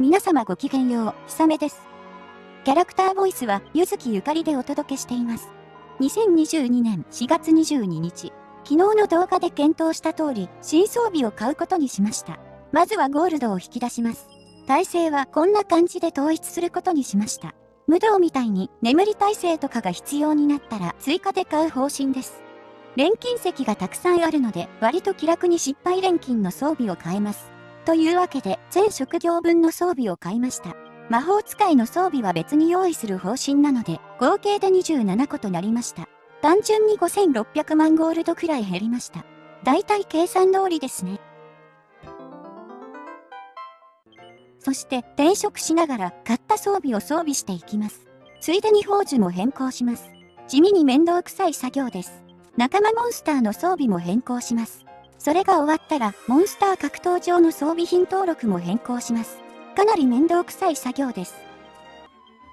皆様ごきげんよう、ひさめです。キャラクターボイスは、ゆずきゆかりでお届けしています。2022年4月22日、昨日の動画で検討した通り、新装備を買うことにしました。まずはゴールドを引き出します。耐性はこんな感じで統一することにしました。無道みたいに眠り耐性とかが必要になったら追加で買う方針です。錬金石がたくさんあるので割と気楽に失敗錬金の装備を買えます。というわけで全職業分の装備を買いました。魔法使いの装備は別に用意する方針なので合計で27個となりました。単純に5600万ゴールドくらい減りました。だいたい計算通りですね。そして転職しながら買った装備を装備していきます。ついでに宝珠も変更します。地味に面倒くさい作業です。仲間モンスターの装備も変更します。それが終わったら、モンスター格闘場の装備品登録も変更します。かなり面倒くさい作業です。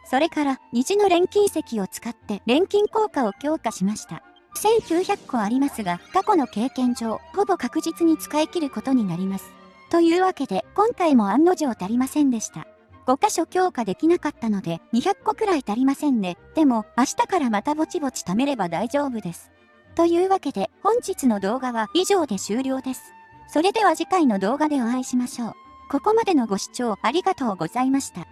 それから、虹の錬金石を使って錬金効果を強化しました。1900個ありますが、過去の経験上、ほぼ確実に使い切ることになります。というわけで、今回も案の定足りませんでした。5箇所強化できなかったので、200個くらい足りませんね。でも、明日からまたぼちぼち貯めれば大丈夫です。というわけで、本日の動画は以上で終了です。それでは次回の動画でお会いしましょう。ここまでのご視聴ありがとうございました。